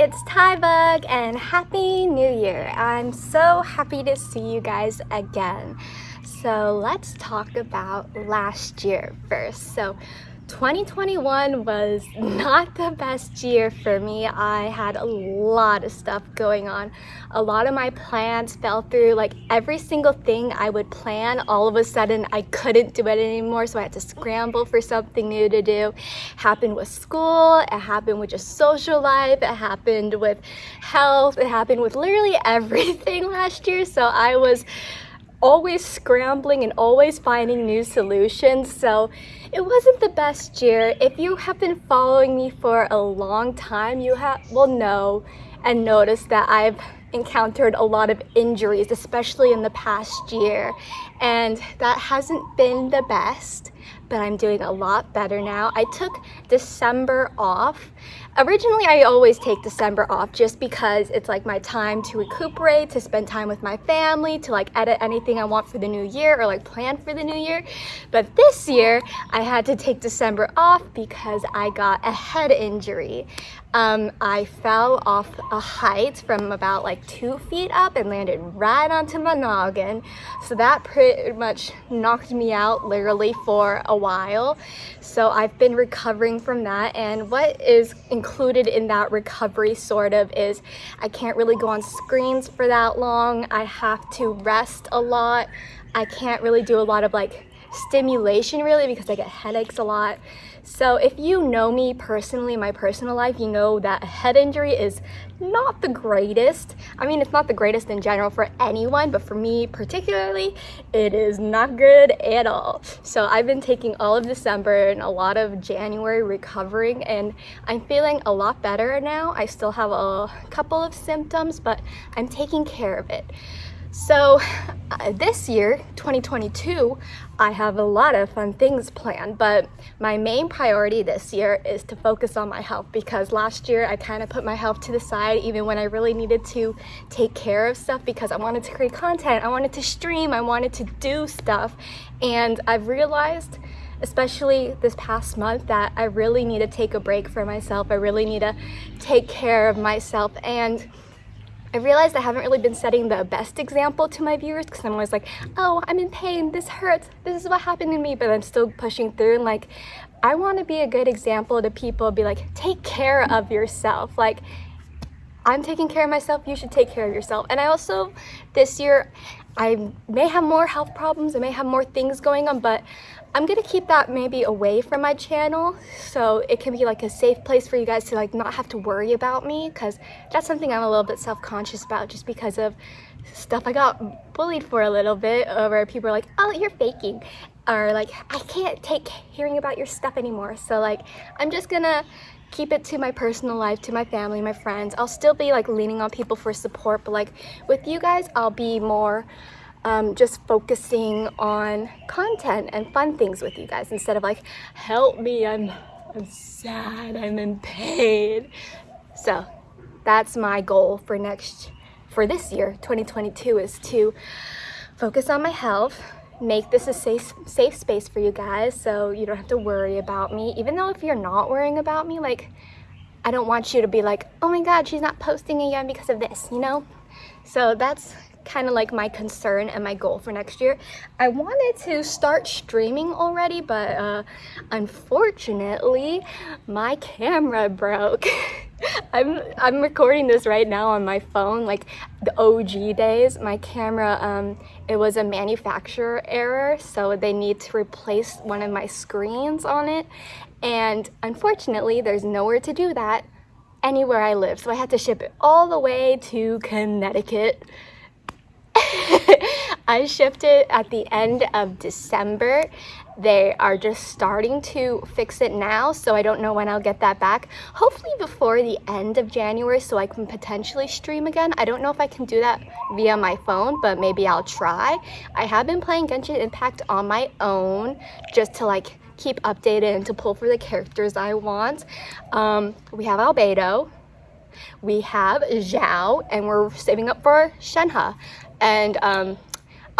it's Tybug and Happy New Year. I'm so happy to see you guys again. So let's talk about last year first. So 2021 was not the best year for me. I had a lot of stuff going on. A lot of my plans fell through. Like every single thing I would plan, all of a sudden I couldn't do it anymore. So I had to scramble for something new to do. Happened with school, it happened with just social life, it happened with health, it happened with literally everything last year. So I was always scrambling and always finding new solutions. So it wasn't the best year. If you have been following me for a long time, you have will know and notice that I've encountered a lot of injuries, especially in the past year. And that hasn't been the best, but I'm doing a lot better now. I took December off Originally, I always take December off just because it's like my time to recuperate, to spend time with my family, to like edit anything I want for the new year or like plan for the new year. But this year, I had to take December off because I got a head injury. Um, I fell off a height from about like two feet up and landed right onto my noggin. So that pretty much knocked me out literally for a while. So I've been recovering from that. And what is included in that recovery sort of is I can't really go on screens for that long. I have to rest a lot. I can't really do a lot of like stimulation really because I get headaches a lot. So if you know me personally, my personal life, you know that a head injury is not the greatest. I mean, it's not the greatest in general for anyone, but for me particularly, it is not good at all. So I've been taking all of December and a lot of January recovering and I'm feeling a lot better now. I still have a couple of symptoms, but I'm taking care of it. So uh, this year, 2022, I have a lot of fun things planned, but my main priority this year is to focus on my health because last year I kind of put my health to the side even when I really needed to take care of stuff because I wanted to create content, I wanted to stream, I wanted to do stuff. And I've realized especially this past month that I really need to take a break for myself. I really need to take care of myself and I realized I haven't really been setting the best example to my viewers because I'm always like, oh, I'm in pain, this hurts, this is what happened to me, but I'm still pushing through and like, I want to be a good example to people, be like, take care of yourself. Like, I'm taking care of myself, you should take care of yourself. And I also, this year, I may have more health problems, I may have more things going on, but I'm gonna keep that maybe away from my channel so it can be like a safe place for you guys to like not have to worry about me because that's something I'm a little bit self-conscious about just because of stuff I got bullied for a little bit uh, where people are like, oh, you're faking or like, I can't take hearing about your stuff anymore. So like, I'm just gonna keep it to my personal life, to my family, my friends. I'll still be like leaning on people for support, but like with you guys, I'll be more um, just focusing on content and fun things with you guys instead of like, help me, I'm, I'm sad, I'm in pain. So that's my goal for next, for this year, 2022 is to focus on my health, make this a safe, safe space for you guys so you don't have to worry about me. Even though if you're not worrying about me, like, I don't want you to be like, oh my God, she's not posting again because of this, you know? So that's kind of like my concern and my goal for next year. I wanted to start streaming already, but uh, unfortunately, my camera broke. I'm, I'm recording this right now on my phone, like the OG days. My camera, um, it was a manufacturer error, so they need to replace one of my screens on it. And unfortunately, there's nowhere to do that anywhere I live. So I had to ship it all the way to Connecticut. I shipped it at the end of December. They are just starting to fix it now, so I don't know when I'll get that back. Hopefully before the end of January so I can potentially stream again. I don't know if I can do that via my phone, but maybe I'll try. I have been playing Genshin Impact on my own just to like keep updated and to pull for the characters I want. Um, we have Albedo, we have Xiao, and we're saving up for Shenhe. And um,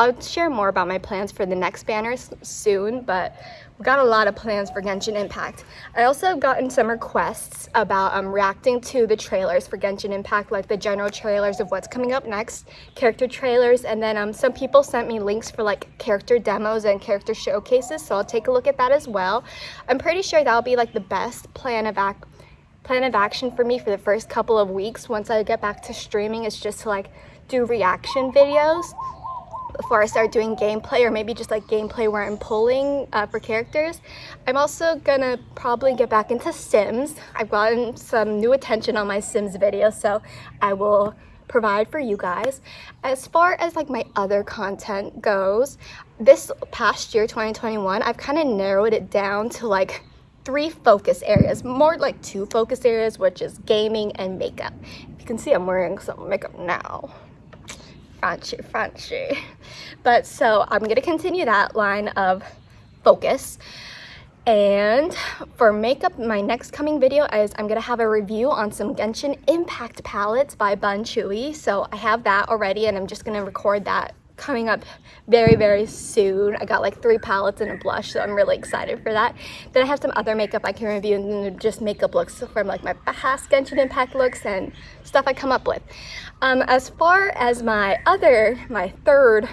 I'll share more about my plans for the next banners soon, but We've got a lot of plans for Genshin Impact. I also have gotten some requests about um, reacting to the trailers for Genshin Impact, like the general trailers of what's coming up next, character trailers, and then um, some people sent me links for like character demos and character showcases, so I'll take a look at that as well. I'm pretty sure that'll be like the best plan of act plan of action for me for the first couple of weeks once I get back to streaming is just to like do reaction videos before I start doing gameplay or maybe just like gameplay where I'm pulling uh, for characters. I'm also gonna probably get back into Sims. I've gotten some new attention on my Sims videos, so I will provide for you guys. As far as like my other content goes, this past year, 2021, I've kind of narrowed it down to like three focus areas, more like two focus areas, which is gaming and makeup. You can see I'm wearing some makeup now fancy, fancy. But so I'm gonna continue that line of focus. And for makeup, my next coming video is I'm gonna have a review on some Genshin Impact palettes by Bun Chewy. So I have that already and I'm just gonna record that coming up very, very soon. I got like three palettes and a blush, so I'm really excited for that. Then I have some other makeup I can review and just makeup looks from like my past Genshin Impact looks and stuff I come up with. Um, as far as my other, my third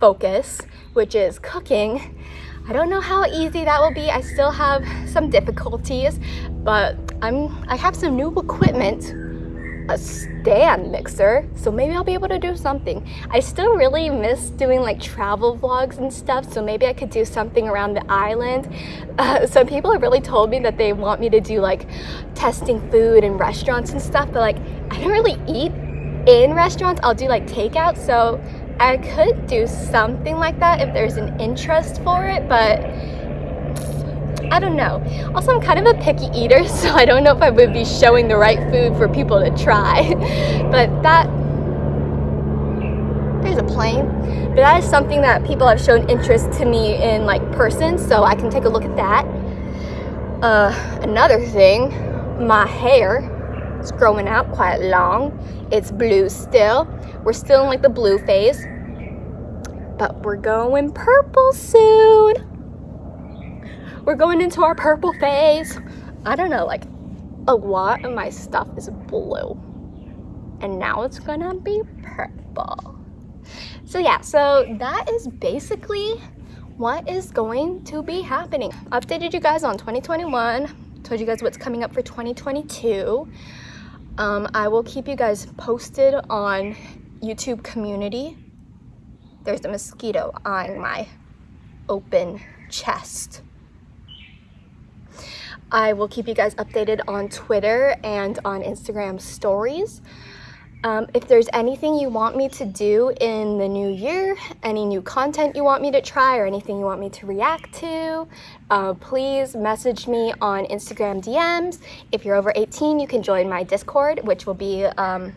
focus, which is cooking, I don't know how easy that will be. I still have some difficulties, but I'm I have some new equipment a stand mixer so maybe I'll be able to do something. I still really miss doing like travel vlogs and stuff so maybe I could do something around the island. Uh, some people have really told me that they want me to do like testing food in restaurants and stuff but like I don't really eat in restaurants. I'll do like takeout so I could do something like that if there's an interest for it but I don't know. Also, I'm kind of a picky eater, so I don't know if I would be showing the right food for people to try. but that, there's a plane. But that is something that people have shown interest to me in like person, so I can take a look at that. Uh, another thing, my hair is growing out quite long. It's blue still. We're still in like the blue phase, but we're going purple soon we're going into our purple phase. I don't know, like a lot of my stuff is blue and now it's gonna be purple. So yeah, so that is basically what is going to be happening. Updated you guys on 2021, told you guys what's coming up for 2022. Um, I will keep you guys posted on YouTube community. There's a mosquito eyeing my open chest. I will keep you guys updated on Twitter and on Instagram stories. Um, if there's anything you want me to do in the new year, any new content you want me to try or anything you want me to react to, uh, please message me on Instagram DMs. If you're over 18, you can join my Discord, which will be um,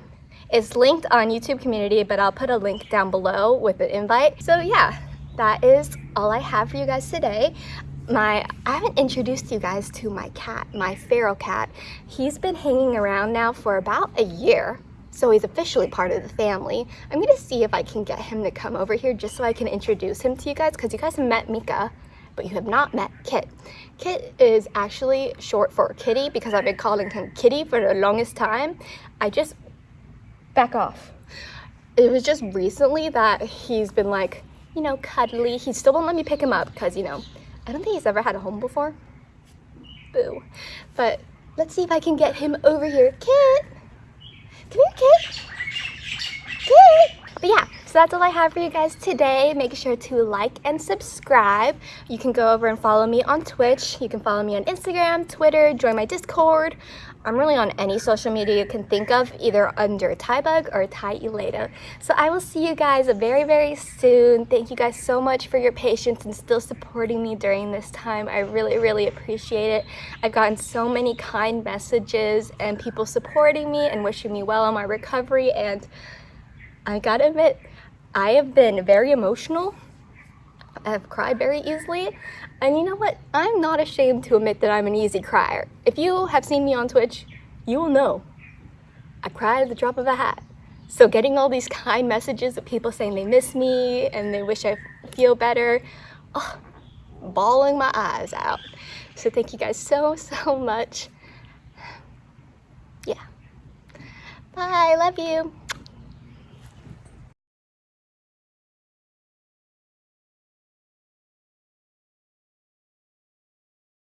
it's linked on YouTube community, but I'll put a link down below with the invite. So yeah, that is all I have for you guys today my I haven't introduced you guys to my cat, my feral cat. He's been hanging around now for about a year. So he's officially part of the family. I'm gonna see if I can get him to come over here just so I can introduce him to you guys because you guys have met Mika, but you have not met Kit. Kit is actually short for Kitty because I've been calling him Kitty for the longest time. I just back off. It was just recently that he's been like, you know, cuddly. He still won't let me pick him up because, you know, I don't think he's ever had a home before. Boo. But let's see if I can get him over here. Kit! Come here, Kit! Kit! But yeah, so that's all I have for you guys today. Make sure to like and subscribe. You can go over and follow me on Twitch. You can follow me on Instagram, Twitter, join my Discord. I'm really on any social media you can think of, either under Tybug or Ty Eleda. So I will see you guys very, very soon. Thank you guys so much for your patience and still supporting me during this time. I really, really appreciate it. I've gotten so many kind messages and people supporting me and wishing me well on my recovery. And I gotta admit, I have been very emotional. I've cried very easily. And you know what? I'm not ashamed to admit that I'm an easy crier. If you have seen me on Twitch, you will know I cry at the drop of a hat. So getting all these kind messages of people saying they miss me and they wish I feel better, oh, bawling my eyes out. So thank you guys so, so much. Yeah. Bye, love you.